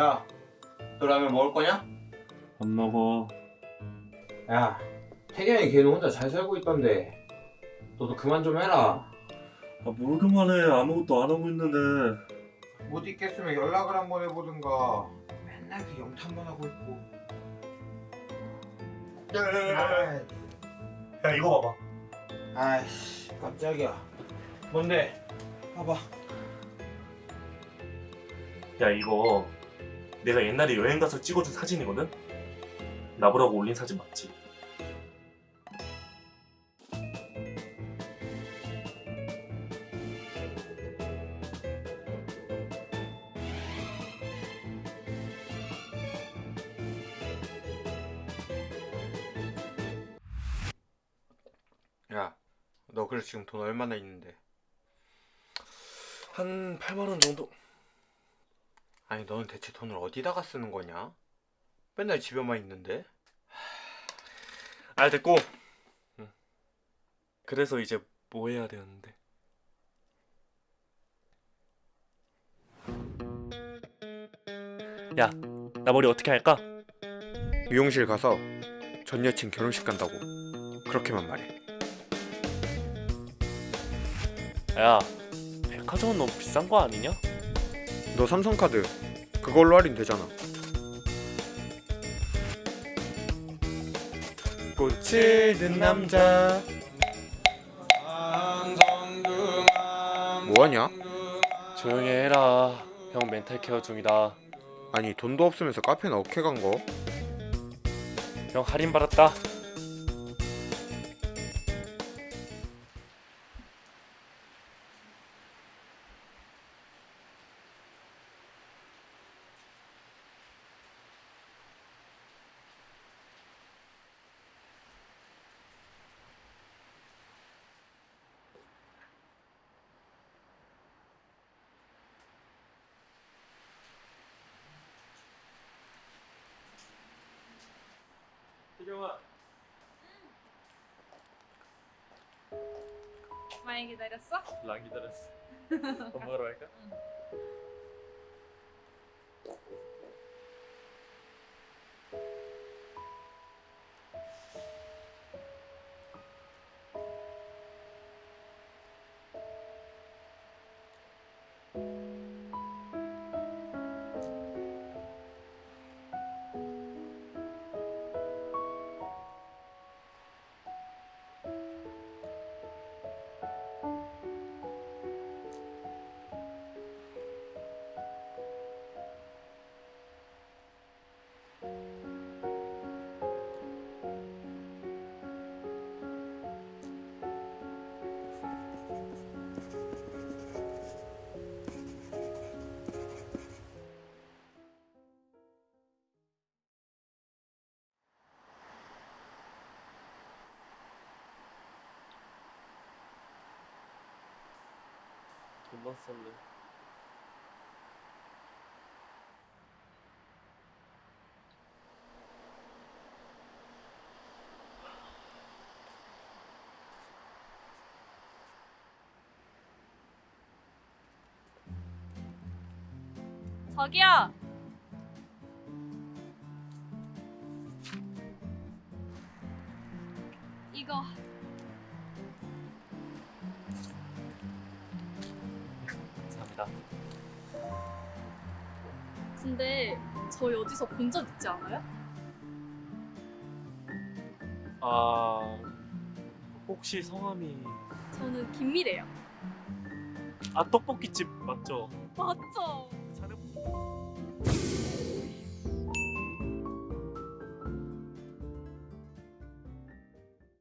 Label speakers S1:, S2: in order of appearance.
S1: 야, 너 라면 먹을 거냐?
S2: 안 먹어.
S1: 야, 태경이 걔는 혼자 잘 살고 있던데. 너도 그만 좀 해라.
S2: 아, 뭘 그만해. 아무것도 안 하고 있는데.
S1: 못 있겠으면 연락을 한번 해보든가. 맨날 그 영탄만 하고 있고.
S2: 야야야야. 야 이거 봐봐.
S1: 아이씨, 깜짝이야. 뭔데? 봐봐.
S2: 야 이거 내가 옛날에 여행 가서 찍어준 사진이거든? 나보라고 올린 사진 맞지?
S1: 야, 너 그래 지금 돈 얼마나 있는데?
S2: 한 8만 원 정도?
S1: 아니, 너는 대체 돈을 어디다가 쓰는 거냐? 맨날 집에만 있는데?
S2: 아 됐고. 응. 그래서 이제 뭐 해야 되는데? 야, 나 머리 어떻게 할까?
S1: 미용실 가서 전 여친 결혼식 간다고. 그렇게만 말해.
S2: 야, 백화점은 너무 비싼 거 아니냐?
S1: 너 삼성카드 그걸로 할인 되잖아. 꽃을 든 남자 뭐하냐?
S2: 조용히 해라. 형 멘탈 케어 중이다.
S1: 아니 돈도 없으면서 카페나 어케 간 거?
S2: 형 할인 받았다.
S3: 많이 기다렸어?
S2: 랑 기다렸어. 밥 먹으러 갈까? 돈 만 썰래.
S3: 저기요. 이거
S2: 감사합니다.
S3: 근데 저희 어디서 본 적 있지 않아요?
S2: 아 혹시 성함이
S3: 저는 김미래요.
S2: 아 떡볶이집 맞죠?
S3: 맞죠?
S2: 잘해.